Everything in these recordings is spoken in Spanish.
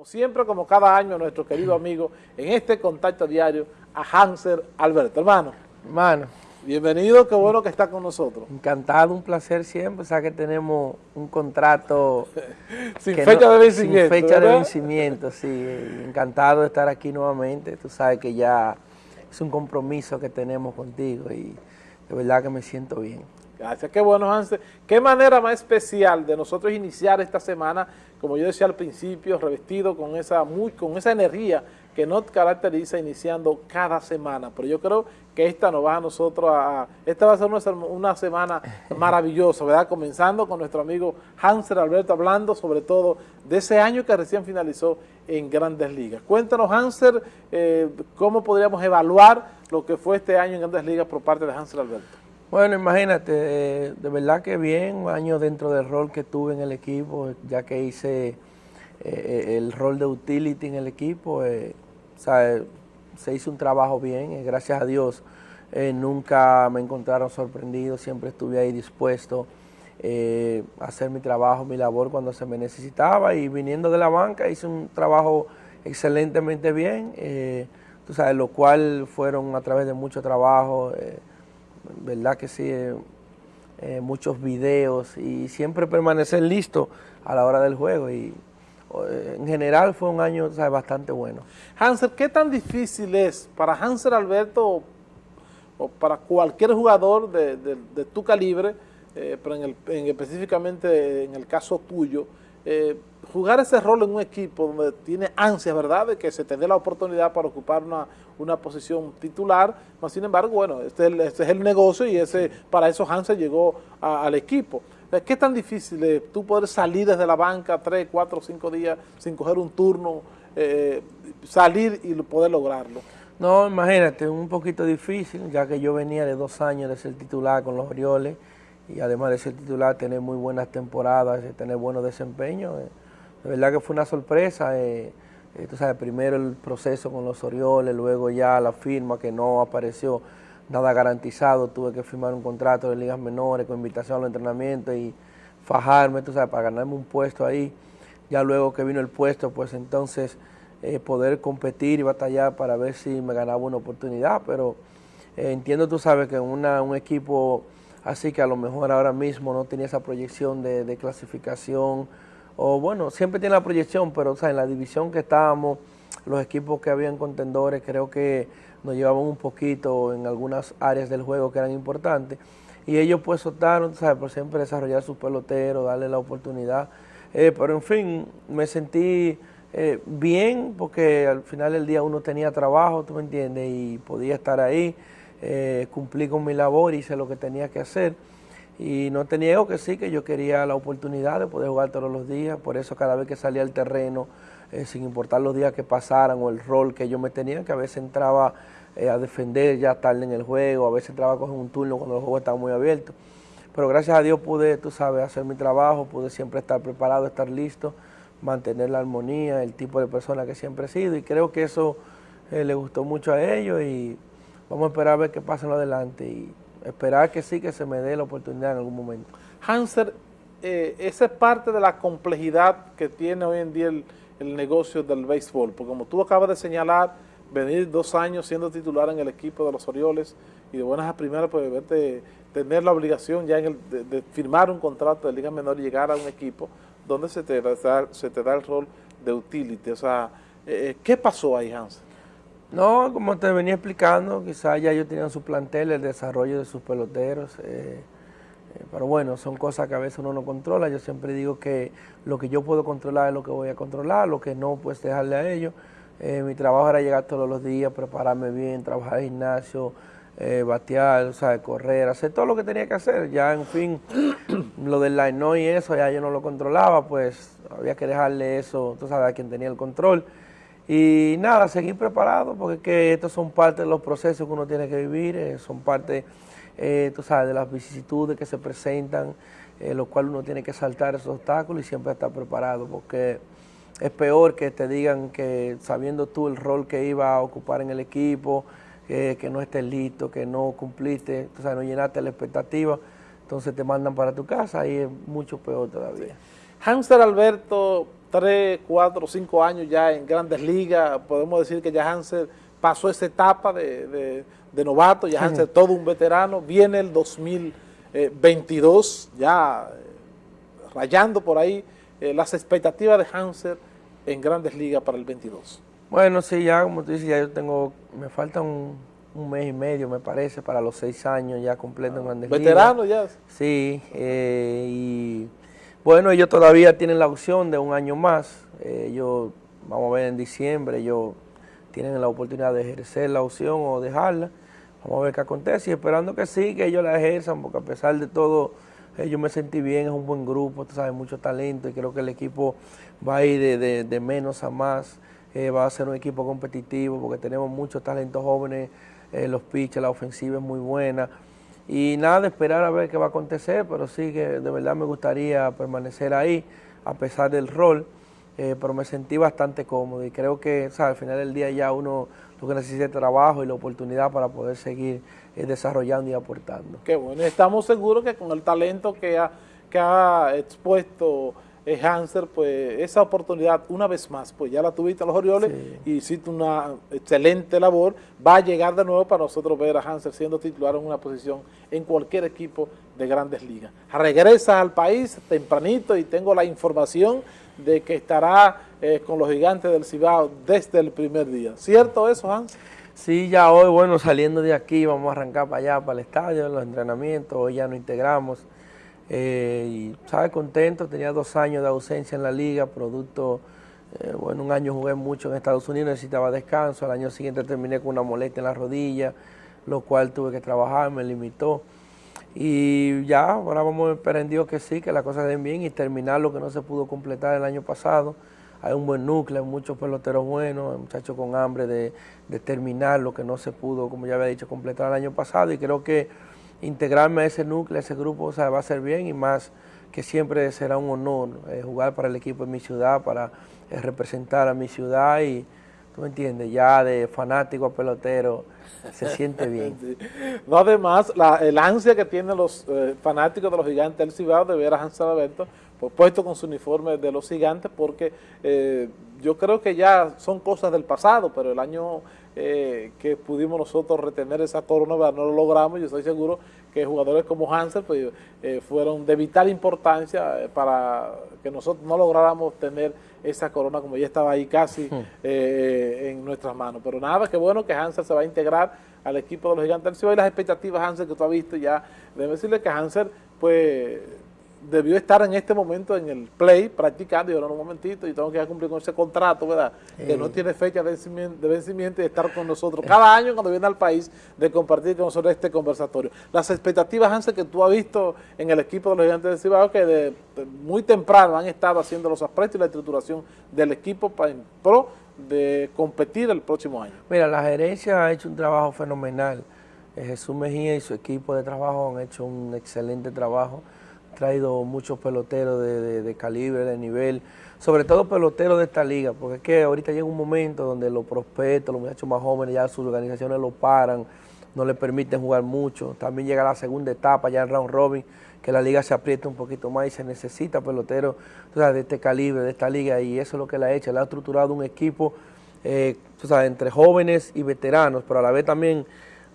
Como siempre, como cada año, nuestro querido amigo en este contacto diario, a Hanser Alberto. Hermano. Hermano. Bienvenido, qué bueno que está con nosotros. Encantado, un placer siempre, o sea que tenemos un contrato... sin fecha de vencimiento. Sin fecha de vencimiento, sí. Encantado de estar aquí nuevamente, tú sabes que ya es un compromiso que tenemos contigo y de verdad que me siento bien. Gracias, qué bueno, Hansen. Qué manera más especial de nosotros iniciar esta semana, como yo decía al principio, revestido con esa, muy, con esa energía que nos caracteriza iniciando cada semana. Pero yo creo que esta nos va a nosotros a... Esta va a ser una, semana maravillosa, ¿verdad? Comenzando con nuestro amigo Hansen Alberto, hablando sobre todo de ese año que recién finalizó en Grandes Ligas. Cuéntanos, Hanser, eh, cómo podríamos evaluar lo que fue este año en Grandes Ligas por parte de Hansen Alberto. Bueno, imagínate, eh, de verdad que bien, un año dentro del rol que tuve en el equipo, ya que hice eh, el rol de utility en el equipo, eh, se hizo un trabajo bien, gracias a Dios nunca me encontraron sorprendido, siempre estuve ahí dispuesto a hacer mi trabajo, mi labor cuando se me necesitaba y viniendo de la banca hice un trabajo excelentemente bien, tú lo cual fueron a través de mucho trabajo, verdad que sí, eh, eh, muchos videos y siempre permanecer listo a la hora del juego y eh, en general fue un año bastante bueno. Hansel, ¿qué tan difícil es para Hansel Alberto o, para cualquier jugador de, tu calibre, pero en el, específicamente en el caso tuyo, jugar ese rol en un equipo donde tiene ansias, ¿verdad?, de que se te dé la oportunidad para ocupar una, una posición titular, más sin embargo, bueno, este es el, este es el negocio y ese para eso Hansel llegó al equipo. ¿Qué tan difícil es tú poder salir desde la banca tres, cuatro, cinco días sin coger un turno, eh, salir y poder lograrlo? No, imagínate, un poquito difícil, ya que yo venía de dos años de ser titular con los Orioles y además de ser titular, tener muy buenas temporadas, tener buenos desempeños. Eh, de verdad que fue una sorpresa. Eh, eh, tú sabes, primero el proceso con los Orioles, luego ya la firma que no apareció nada garantizado, tuve que firmar un contrato de ligas menores con invitación a los entrenamientos y fajarme, tú sabes, para ganarme un puesto ahí. Ya luego que vino el puesto, pues entonces eh, poder competir y batallar para ver si me ganaba una oportunidad, pero entiendo, tú sabes, que una, un equipo así que a lo mejor ahora mismo no tenía esa proyección de, clasificación, o bueno, siempre tiene la proyección, pero en la división que estábamos, los equipos que habían contendores, creo que nos llevaban un poquito en algunas áreas del juego que eran importantes. Y ellos pues optaron, ¿sabes? Por siempre desarrollar sus peloteros, darle la oportunidad. Eh, pero en fin, me sentí eh, bien porque al final del día uno tenía trabajo, tú me entiendes, y podía estar ahí, eh, cumplí con mi labor, hice lo que tenía que hacer. Y no te niego que sí, que yo quería la oportunidad de poder jugar todos los días, por eso cada vez que salía al terreno, eh, sin importar los días que pasaran o el rol que yo me tenía, que a veces entraba eh, a defender ya tarde en el juego, a veces entraba a coger un turno cuando el juego estaba muy abierto. Pero gracias a Dios pude, tú sabes, hacer mi trabajo, pude siempre estar preparado, estar listo, mantener la armonía, el tipo de persona que siempre he sido y creo que eso eh, le gustó mucho a ellos y vamos a esperar a ver qué pasa en adelante. Y, esperar que sí que se me dé la oportunidad en algún momento. Hanser, eh, esa es parte de la complejidad que tiene hoy en día el, negocio del béisbol, porque como tú acabas de señalar, venir dos años siendo titular en el equipo de los Orioles y de buenas a primeras, pues verte, tener la obligación ya en de, firmar un contrato de Liga Menor y llegar a un equipo donde se te, da, se te da el rol de utility. O sea, eh, ¿qué pasó ahí, Hanser? No, como te venía explicando, quizás ya ellos tenían su plantel, el desarrollo de sus peloteros, eh, eh, pero bueno, son cosas que a veces uno no controla. Yo siempre digo que lo que yo puedo controlar es lo que voy a controlar, lo que no, pues dejarle a ellos. Eh, mi trabajo era llegar todos los días, prepararme bien, trabajar en gimnasio, batear, o sea, correr, hacer todo lo que tenía que hacer. Ya, en fin, lo del line no y eso, ya yo no lo controlaba, pues había que dejarle eso, tú sabes, a quien tenía el control. Y nada, seguir preparado, porque que estos son parte de los procesos que uno tiene que vivir, eh, son parte, eh, tú sabes, de las vicisitudes que se presentan, eh, lo cual uno tiene que saltar esos obstáculos y siempre estar preparado, porque es peor que te digan que sabiendo tú el rol que iba a ocupar en el equipo, que no estés listo, que no cumpliste, tú sabes, no llenaste la expectativa, entonces te mandan para tu casa y es mucho peor todavía. Hanser Alberto tres, cuatro, cinco años ya en grandes ligas, podemos decir que ya Hansel pasó esa etapa de, novato, ya Hansel todo un veterano, viene el 2022 ya eh, rayando por ahí eh, las expectativas de Hansel en grandes ligas para el 22. Bueno, sí, ya como tú dices, ya yo tengo, me falta un, mes y medio, me parece, para los seis años ya completo en Grandes ¿Veterano ya? Sí, eh, y bueno, ellos todavía tienen la opción de un año más. Eh, ellos, vamos a ver en diciembre, ellos tienen la oportunidad de ejercer la opción o dejarla. Vamos a ver qué acontece y esperando que sí, que ellos la ejerzan, porque a pesar de todo, yo me sentí bien, es un buen grupo, tú sabes, mucho talento y creo que el equipo va a ir de menos a más. Eh, va a ser un equipo competitivo porque tenemos muchos talentos jóvenes, eh, los pitches, la ofensiva es muy buena. Y nada, esperar a ver qué va a acontecer, pero sí que de verdad me gustaría permanecer ahí, a pesar del rol, eh, pero me sentí bastante cómodo y creo que al final del día ya uno lo que necesita es trabajo y la oportunidad para poder seguir desarrollando y aportando. Qué bueno, estamos seguros que con el talento que ha, que ha expuesto Hanser, pues esa oportunidad una vez más, pues ya la tuviste a los Orioles y hiciste una excelente labor, va a llegar de nuevo para nosotros ver a Hanser siendo titular en una posición en cualquier equipo de grandes ligas. Regresa al país tempranito y tengo la información de que estará eh, con los gigantes del Cibao desde el primer día. ¿Cierto eso, Hans? Sí, ya hoy, bueno, saliendo de aquí vamos a arrancar para allá, para el estadio, los entrenamientos, hoy ya nos integramos. Eh, y estaba contento, tenía dos años de ausencia en la liga, producto, eh, bueno, un año jugué mucho en Estados Unidos, necesitaba descanso, al año siguiente terminé con una molestia en la rodilla, lo cual tuve que trabajar, me limitó. Y ya, ahora vamos a esperar en Dios que sí, que las cosas den bien y terminar lo que no se pudo completar el año pasado. Hay un buen núcleo, muchos peloteros buenos, muchachos con hambre de terminar lo que no se pudo, como ya había dicho, completar el año pasado y creo que integrarme a ese núcleo, a ese grupo, o sea, va a ser bien y más que siempre será un honor eh, jugar para el equipo de mi ciudad, para eh, representar a mi ciudad y, tú me entiendes, ya de fanático a pelotero, se siente bien. No, además, la, el ansia que tienen los eh, fanáticos de los gigantes del Cibao de ver a Hansel Alberto pues, puesto con su uniforme de los gigantes, porque yo creo que ya son cosas del pasado, pero el año eh, que pudimos nosotros retener esa corona, no lo logramos, yo estoy seguro que jugadores como Hansel pues, eh, fueron de vital importancia eh, para que nosotros no lográramos tener esa corona como ya estaba ahí casi hmm. en nuestras manos. Pero nada, que bueno que Hansel se va a integrar al equipo de los gigantes del Ciudad y las expectativas Hansel que tú has visto ya, debo decirle que Hansel pues debió estar en este momento en el play practicando y ahora un momentito y tengo que cumplir con ese contrato, ¿verdad? Que no tiene fecha de vencimiento, y estar con nosotros cada año cuando viene al país de compartir con nosotros este conversatorio. Las expectativas, Hansel, que tú has visto en el equipo de los gigantes de Cibao, que de, muy temprano han estado haciendo los aprestos y la estructuración del equipo para, en pro de competir el próximo año. Mira, la gerencia ha hecho un trabajo fenomenal. Eh, Jesús Mejía y su equipo de trabajo han hecho un excelente trabajo traído muchos peloteros de, calibre, de nivel, sobre todo peloteros de esta liga, porque es que ahorita llega un momento donde los prospectos, los muchachos más jóvenes, ya sus organizaciones lo paran, no le permiten jugar mucho. También llega la segunda etapa ya en round robin, que la liga se aprieta un poquito más y se necesita peloteros de este calibre, de esta liga, y eso es lo que la ha hecho. La ha estructurado un equipo eh, entre jóvenes y veteranos, pero a la vez también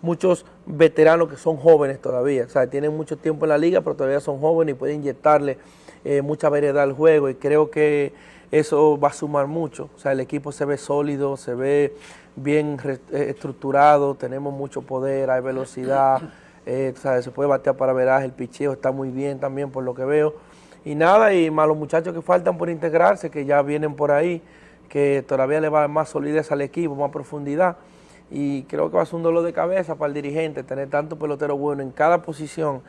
muchos veteranos que son jóvenes todavía, o sea, tienen mucho tiempo en la liga, pero todavía son jóvenes y pueden inyectarle eh, mucha variedad al juego y creo que eso va a sumar mucho, o sea, el equipo se ve sólido, se ve bien eh, estructurado, tenemos mucho poder, hay velocidad, eh, se puede batear para veraje, el picheo está muy bien también por lo que veo, y nada, y más los muchachos que faltan por integrarse, que ya vienen por ahí, que todavía le va más solidez al equipo, más profundidad, y creo que va a ser un dolor de cabeza para el dirigente tener tanto pelotero bueno en cada posición.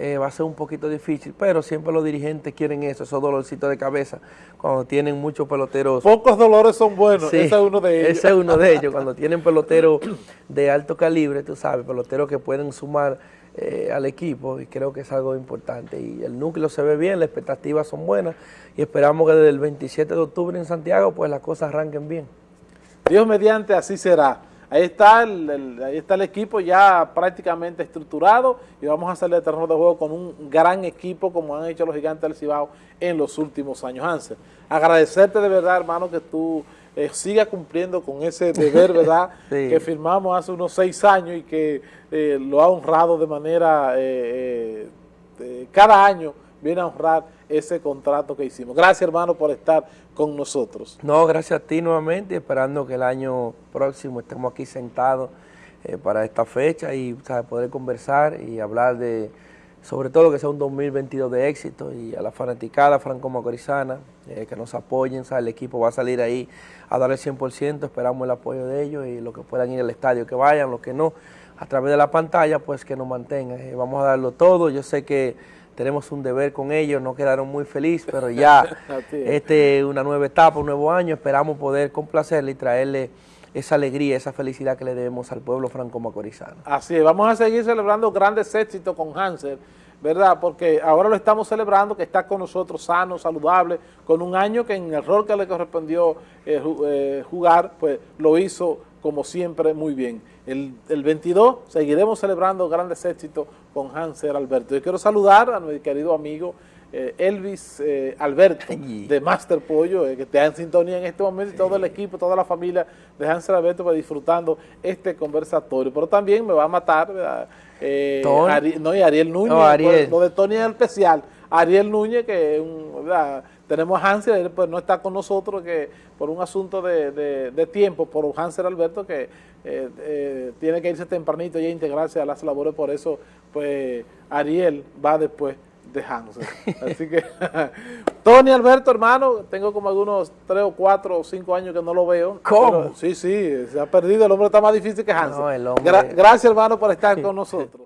Eh, va a ser un poquito difícil, pero siempre los dirigentes quieren eso, esos dolorcitos de cabeza, cuando tienen muchos peloteros. Pocos dolores son buenos, ese es uno de ellos. Ese es uno de ellos, cuando tienen peloteros de alto calibre, tú sabes, peloteros que pueden sumar eh, al equipo, y creo que es algo importante. Y el núcleo se ve bien, las expectativas son buenas, y esperamos que desde el 27 de octubre en Santiago, pues las cosas arranquen bien. Dios mediante, así será. Ahí está el, ahí está el equipo ya prácticamente estructurado y vamos a salir al terreno de juego con un gran equipo como han hecho los gigantes del Cibao en los últimos años. Hansel, agradecerte de verdad, hermano, que tú eh, sigas cumpliendo con ese deber, ¿verdad?, que firmamos hace unos seis años y que eh, lo ha honrado de manera, eh, cada año viene a honrar ese contrato que hicimos. Gracias, hermano, por estar con nosotros. No, gracias a ti nuevamente, esperando que el año próximo estemos aquí sentados eh, para esta fecha y poder conversar y hablar de, sobre todo que sea un 2022 de éxito y a la fanaticada franco-macorizana, eh, que nos apoyen, el equipo va a salir ahí a dar el 100%, esperamos el apoyo de ellos y los que puedan ir al estadio que vayan, los que no, a través de la pantalla, pues que nos mantengan. Eh, vamos a darlo todo, yo sé que tenemos un deber con ellos, no quedaron muy felices, pero ya este una nueva etapa, un nuevo año, esperamos poder complacerle y traerle esa alegría, esa felicidad que le debemos al pueblo franco-macorizano. Así es, vamos a seguir celebrando grandes éxitos con Hansel, ¿verdad? Porque ahora lo estamos celebrando, que está con nosotros sano, saludable, con un año que en el rol que le correspondió eh, eh, jugar, pues lo hizo como siempre, muy bien. El, el 22 seguiremos celebrando grandes éxitos con Hanser Alberto. Yo quiero saludar a mi querido amigo eh, Elvis eh, Alberto de Master Pollo, eh, que está en sintonía en este momento, y todo el equipo, toda la familia de Hanser Alberto pues, disfrutando este conversatorio. Pero también me va a matar, no, y Ariel Núñez, pues, lo de Tony es especial. Ariel Núñez, que un, tenemos a Hansel, él pues no está con nosotros que por un asunto de, tiempo, por Hansel Alberto, que eh, eh, tiene que irse tempranito y integrarse a las labores, por eso pues Ariel va después de Hansel. Así que, Tony Alberto, hermano, tengo como algunos tres o cuatro o cinco años que no lo veo. ¿Cómo? sí, sí, se ha perdido, el hombre está más difícil que Hansel. gracias, hermano, por estar con nosotros.